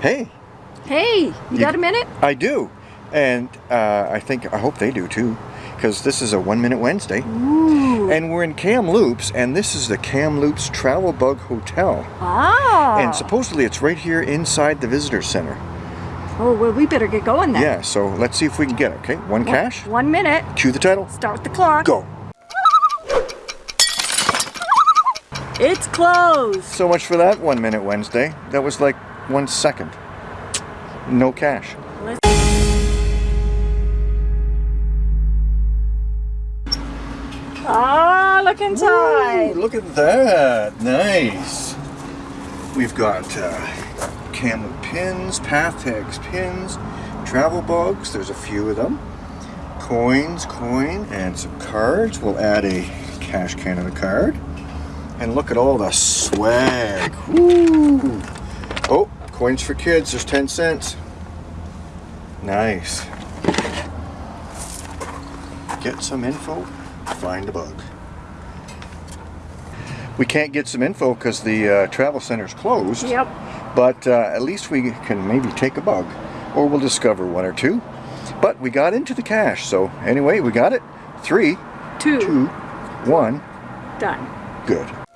Hey, Hey, you, You- got a minute? I do. And uh, I think, I hope they do too, because this is a One Minute Wednesday. Ooh. And we're in Kamloops, and this is the Kamloops Travel Bug Hotel. Ah. And supposedly it's right here inside the visitor center. oh, well, we better get going then. Yeah, so let's see if we can get it, okay? One cache, One minute. cue the title, Start the clock. go. It's closed. So much for that One Minute Wednesday. That was like one second. No cache. Ah, look inside. Ooh, look at that. Nice. We've got uh, camel pins, path tags pins, travel bugs. There's a few of them. Coins, coin, and some cards. We'll add a Cash Canada card. And look at all the swag. Woo. Oh, coins for kids. There's 10 cents. Nice. Get some info, find a bug. We can't get some info because the uh, travel center's closed. Yep. But uh, at least we can maybe take a bug, or we'll discover one or two. But we got into the cache, so anyway, we got it. Three, Two. two, one. Done. Good.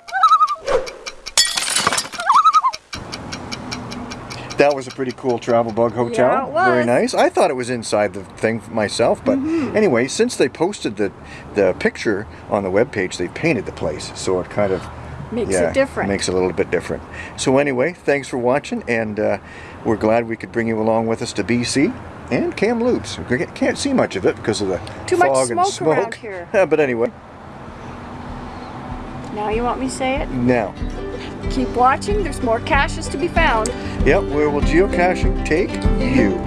That was a pretty cool travel bug hotel. Yeah, it Very nice. I thought it was inside the thing myself, but Mm-hmm. anyway, since they posted the the picture on the webpage, they painted the place, so it kind of Makes yeah, it different. Makes it a little bit different. So anyway, thanks for watching, and uh, we're glad we could bring you along with us to BC and Kamloops. We can't see much of it because of the Too much fog and smoke around here. but anyway, now you want me to say it? now, Keep watching. There's more caches to be found. yep, where will geocaching take you?